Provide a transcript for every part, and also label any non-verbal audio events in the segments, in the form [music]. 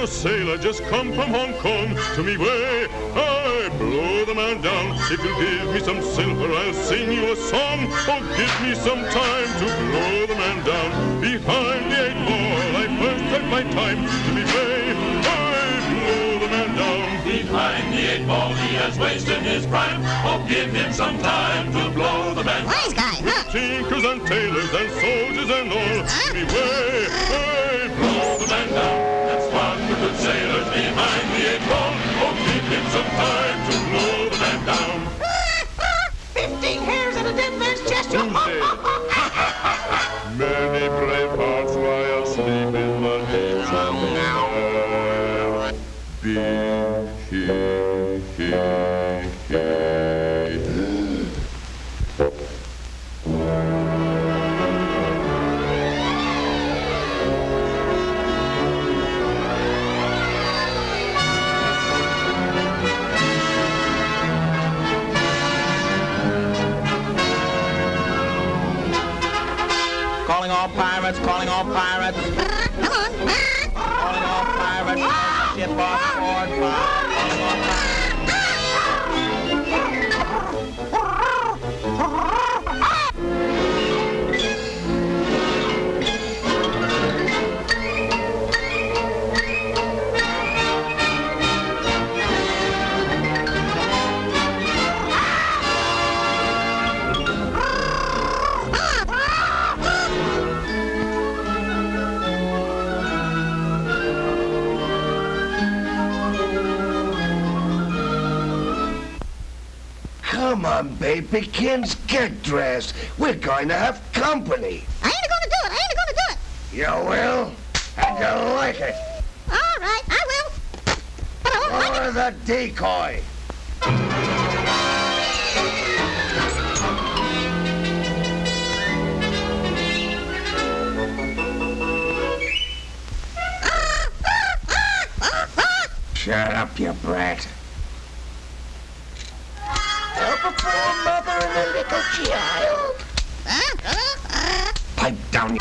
a sailor just come from Hong Kong to me way. I blow the man down. If you give me some silver, I'll sing you a song. Oh, give me some time to blow the man down. Behind the eight ball, I first had my time to me way. I blow the man down. Behind the eight ball, he has wasted his prime. Oh, give him some time to blow the man down. Wise guy, huh? Tinkers and tailors and soldiers and all. Huh? Me way. I behind the eight ball. Oh, give him some time to blow the man down. Fifteen hairs and a dead man's chest. Many brave hearts lie asleep in the haze oh, the night. Be he, on, baby, kids, get dressed. We're going to have company. I ain't gonna do it. I ain't gonna do it. You will, and you'll like it. All right, I will. But I won't like it. The decoy. Ah, ah, ah, Shut up, you brat. Pipe down.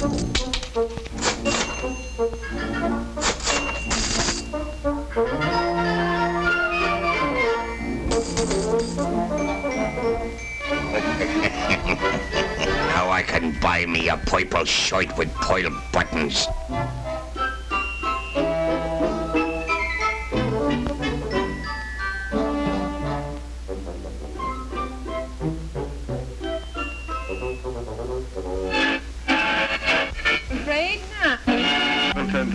Now I can buy me a purple shirt with pearl buttons. Up.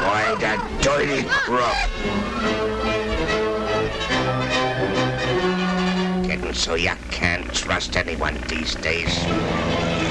Why, that dirty crook. Getting so you can't trust anyone these days.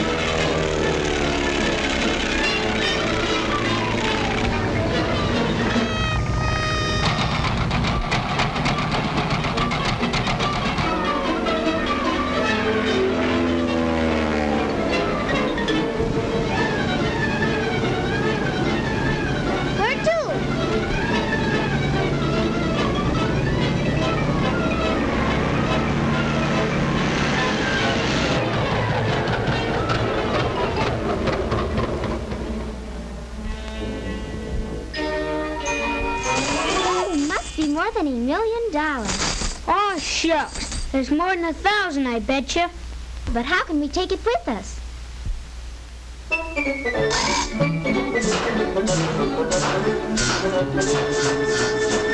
Dollars. Oh, shucks. There's more than a thousand, I bet you. But how can we take it with us? And [laughs]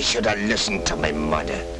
I should have listened to my mother.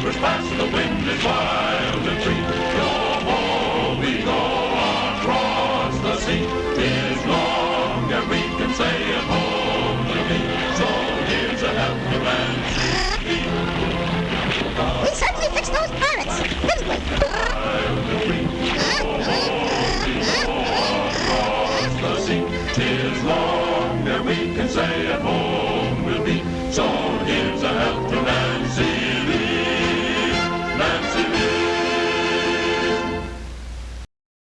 harbor's past, the wind is wild and free. Your home, we go across the sea. Tis long we can say to me. So here's a helping hand. We certainly fixed those pirates, didn't we?